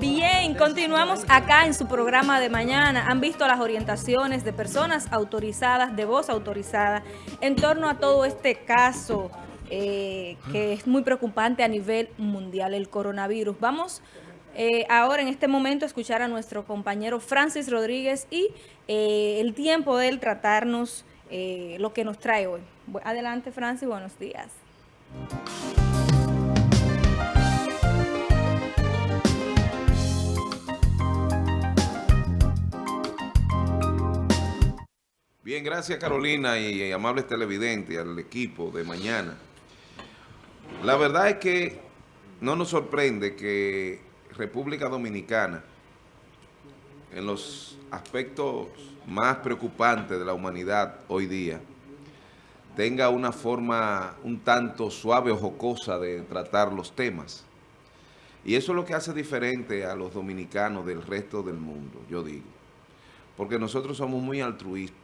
Bien, continuamos acá en su programa de mañana. Han visto las orientaciones de personas autorizadas, de voz autorizada, en torno a todo este caso eh, que es muy preocupante a nivel mundial, el coronavirus. Vamos eh, ahora en este momento a escuchar a nuestro compañero Francis Rodríguez y eh, el tiempo de él tratarnos lo que nos trae hoy. Adelante Francis, buenos días. Bien, gracias Carolina y, amables televidentes, al equipo de mañana. La verdad es que no nos sorprende que República Dominicana, en los aspectos más preocupantes de la humanidad hoy día, tenga una forma un tanto suave o jocosa de tratar los temas. Y eso es lo que hace diferente a los dominicanos del resto del mundo, yo digo. Porque nosotros somos muy altruistas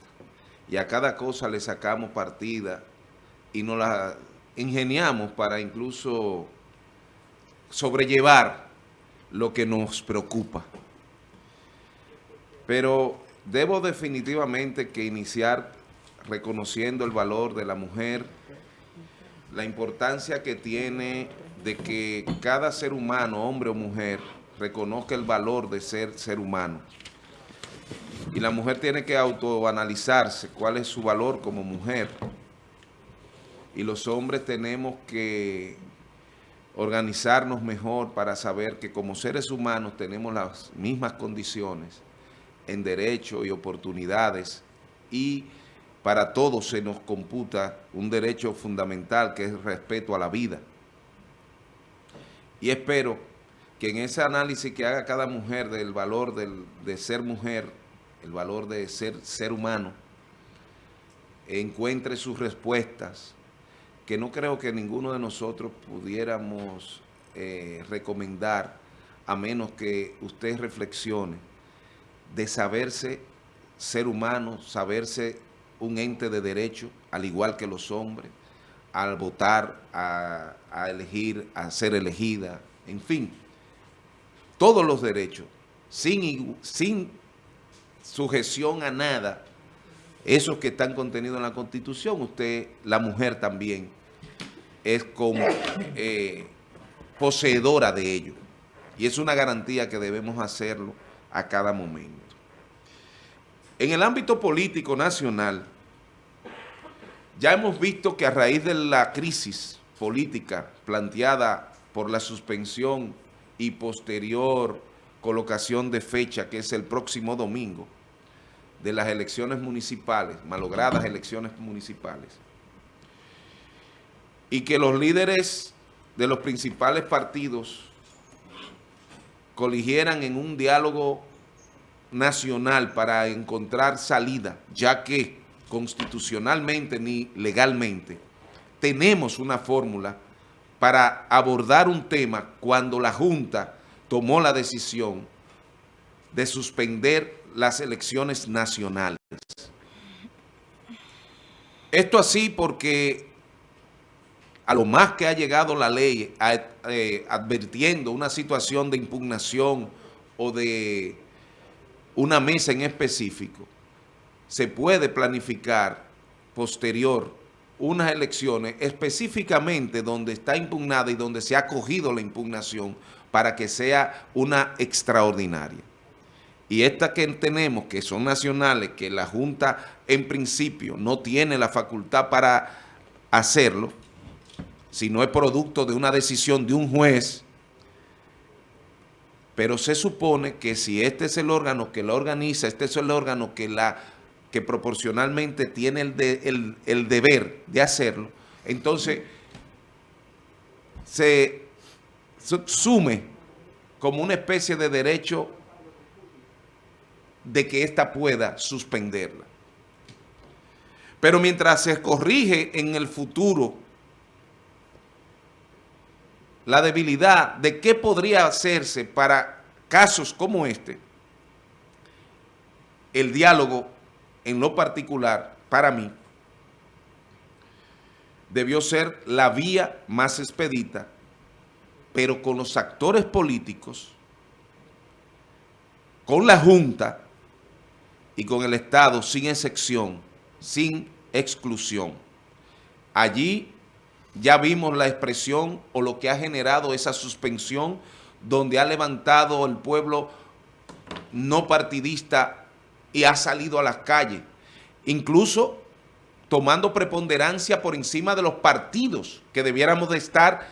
y a cada cosa le sacamos partida y nos la ingeniamos para incluso sobrellevar lo que nos preocupa. Pero debo definitivamente que iniciar reconociendo el valor de la mujer, la importancia que tiene de que cada ser humano, hombre o mujer, reconozca el valor de ser ser humano. Y la mujer tiene que autoanalizarse cuál es su valor como mujer. Y los hombres tenemos que organizarnos mejor para saber que como seres humanos tenemos las mismas condiciones en derechos y oportunidades y para todos se nos computa un derecho fundamental que es el respeto a la vida. Y espero que en ese análisis que haga cada mujer del valor de ser mujer, el valor de ser ser humano, encuentre sus respuestas, que no creo que ninguno de nosotros pudiéramos eh, recomendar, a menos que usted reflexione, de saberse ser humano, saberse un ente de derecho, al igual que los hombres, al votar, a, a elegir, a ser elegida, en fin, todos los derechos, sin, sin sujeción a nada, esos que están contenidos en la Constitución, usted, la mujer también, es como eh, poseedora de ello. Y es una garantía que debemos hacerlo a cada momento. En el ámbito político nacional, ya hemos visto que a raíz de la crisis política planteada por la suspensión y posterior colocación de fecha, que es el próximo domingo, de las elecciones municipales, malogradas elecciones municipales, y que los líderes de los principales partidos coligieran en un diálogo nacional para encontrar salida, ya que constitucionalmente ni legalmente tenemos una fórmula para abordar un tema cuando la Junta tomó la decisión de suspender las elecciones nacionales. Esto así porque a lo más que ha llegado la ley eh, advirtiendo una situación de impugnación o de una mesa en específico, se puede planificar posterior unas elecciones específicamente donde está impugnada y donde se ha cogido la impugnación para que sea una extraordinaria. Y estas que tenemos, que son nacionales, que la Junta en principio no tiene la facultad para hacerlo, si no es producto de una decisión de un juez, pero se supone que si este es el órgano que la organiza, este es el órgano que, la, que proporcionalmente tiene el, el deber de hacerlo, entonces se sume como una especie de derecho de que ésta pueda suspenderla. Pero mientras se corrige en el futuro la debilidad de qué podría hacerse para casos como este, el diálogo en lo particular, para mí, debió ser la vía más expedita pero con los actores políticos con la Junta y con el Estado sin excepción, sin exclusión. Allí ya vimos la expresión o lo que ha generado esa suspensión donde ha levantado el pueblo no partidista y ha salido a las calles, incluso tomando preponderancia por encima de los partidos que debiéramos de estar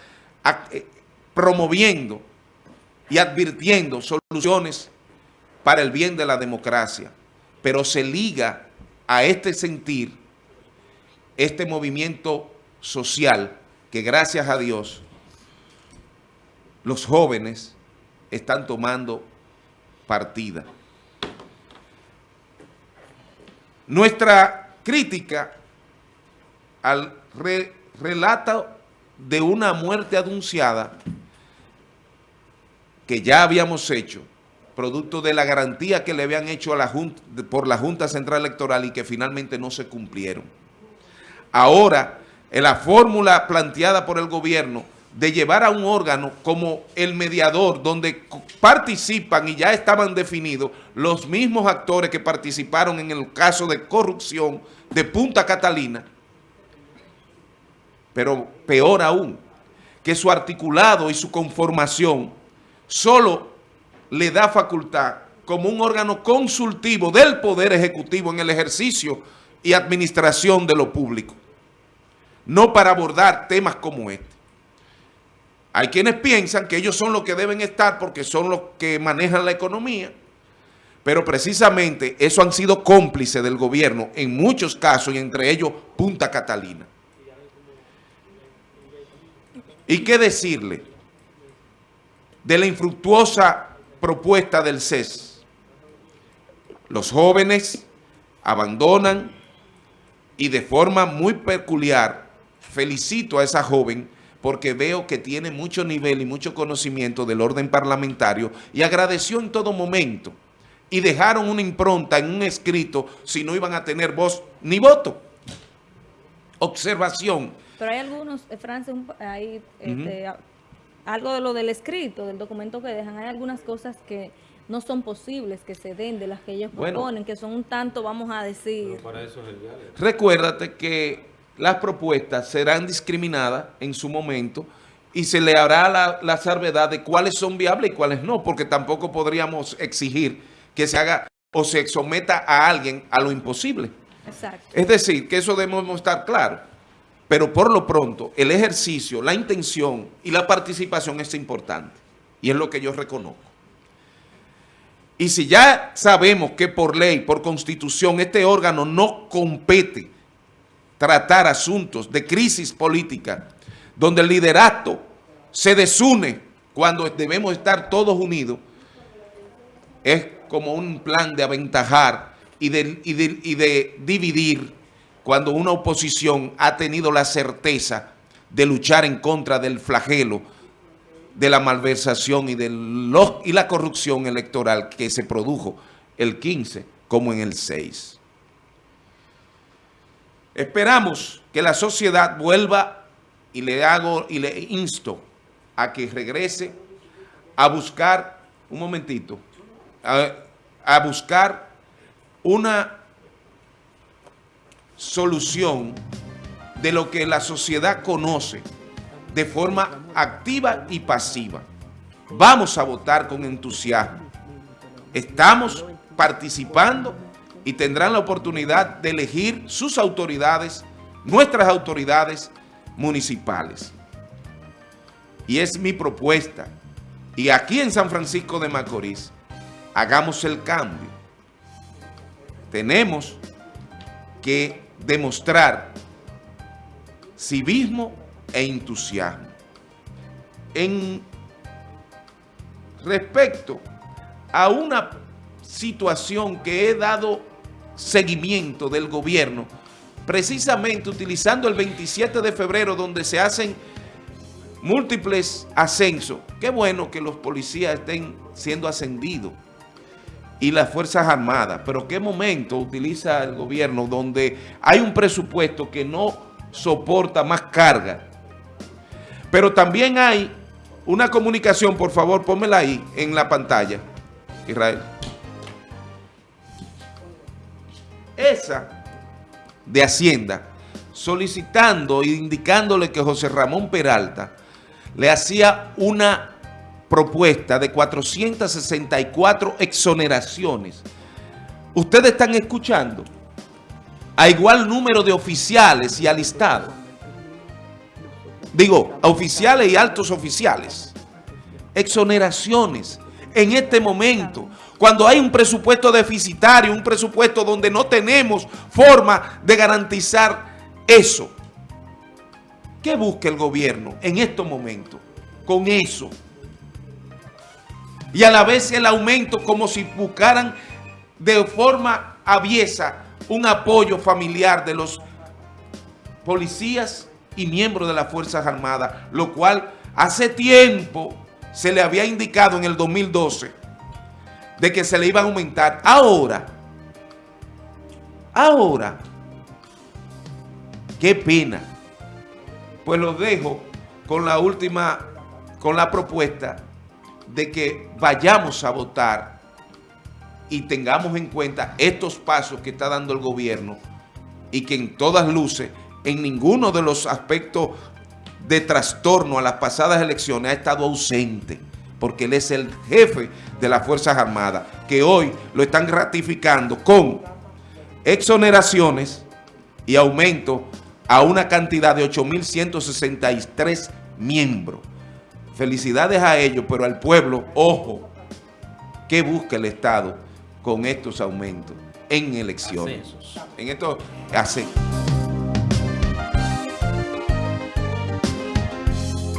eh, promoviendo y advirtiendo soluciones para el bien de la democracia. Pero se liga a este sentir, este movimiento social, que gracias a Dios, los jóvenes están tomando partida. Nuestra crítica al relato de una muerte anunciada que ya habíamos hecho, producto de la garantía que le habían hecho a la junta, por la Junta Central Electoral y que finalmente no se cumplieron. Ahora, en la fórmula planteada por el gobierno de llevar a un órgano como el mediador, donde participan y ya estaban definidos los mismos actores que participaron en el caso de corrupción de Punta Catalina, pero peor aún, que su articulado y su conformación solo le da facultad como un órgano consultivo del Poder Ejecutivo en el ejercicio y administración de lo público, no para abordar temas como este. Hay quienes piensan que ellos son los que deben estar porque son los que manejan la economía, pero precisamente eso han sido cómplices del gobierno en muchos casos y entre ellos Punta Catalina. ¿Y qué decirle de la infructuosa propuesta del CES? Los jóvenes abandonan y de forma muy peculiar felicito a esa joven porque veo que tiene mucho nivel y mucho conocimiento del orden parlamentario y agradeció en todo momento y dejaron una impronta en un escrito si no iban a tener voz ni voto. Observación pero hay algunos, eh, Francis, hay este, algo de lo del escrito, del documento que dejan, hay algunas cosas que no son posibles que se den de las que ellos proponen, que son un tanto, vamos a decir... para eso es el Recuérdate que las propuestas serán discriminadas en su momento y se le hará la, la salvedad de cuáles son viables y cuáles no, porque tampoco podríamos exigir que se haga o se someta a alguien a lo imposible. Exacto. Es decir, que eso debemos estar claros. Pero por lo pronto, el ejercicio, la intención y la participación es importante. Y es lo que yo reconozco. Y si ya sabemos que por ley, por constitución, este órgano no compete tratar asuntos de crisis política, donde el liderato se desune cuando debemos estar todos unidos, es como un plan de aventajar y de, dividir cuando una oposición ha tenido la certeza de luchar en contra del flagelo, de la malversación y, de los, y la corrupción electoral que se produjo el 15 como en el 6. Esperamos que la sociedad vuelva y le hago y le insto a que regrese a buscar, un momentito, a, a buscar una solución de lo que la sociedad conoce de forma activa y pasiva. Vamos a votar con entusiasmo. Estamos participando y tendrán la oportunidad de elegir sus autoridades, nuestras autoridades municipales. Y es mi propuesta. Y aquí en San Francisco de Macorís, hagamos el cambio. Tenemos que demostrar civismo e entusiasmo. En respecto a una situación que he dado seguimiento del gobierno, precisamente utilizando el 27 de febrero donde se hacen múltiples ascensos. Qué bueno que los policías estén siendo ascendidos y las Fuerzas Armadas. Pero ¿qué momento utiliza el gobierno donde hay un presupuesto que no soporta más carga? Pero también hay una comunicación, por favor, pónmela ahí en la pantalla, Israel. Esa de Hacienda, solicitando e indicándole que José Ramón Peralta le hacía una propuesta de 464 exoneraciones. Ustedes están escuchando a igual número de oficiales y alistados. Digo, a oficiales y altos oficiales. Exoneraciones en este momento, cuando hay un presupuesto deficitario, un presupuesto donde no tenemos forma de garantizar eso. ¿Qué busca el gobierno en estos momentos con eso? Y a la vez el aumento como si buscaran de forma aviesa un apoyo familiar de los policías y miembros de las Fuerzas Armadas, lo cual hace tiempo se le había indicado en el 2012 de que se le iba a aumentar. Ahora, ahora, qué pena. Pues lo dejo con la última, con la propuesta de que vayamos a votar y tengamos en cuenta estos pasos que está dando el gobierno y que en todas luces, en ninguno de los aspectos de trastorno a las pasadas elecciones ha estado ausente, porque él es el jefe de las Fuerzas Armadas, que hoy lo están ratificando con exoneraciones y aumento a una cantidad de 8.163 miembros. Felicidades a ellos, pero al pueblo, ojo, ¿qué busca el Estado con estos aumentos en elecciones? En esto, hace.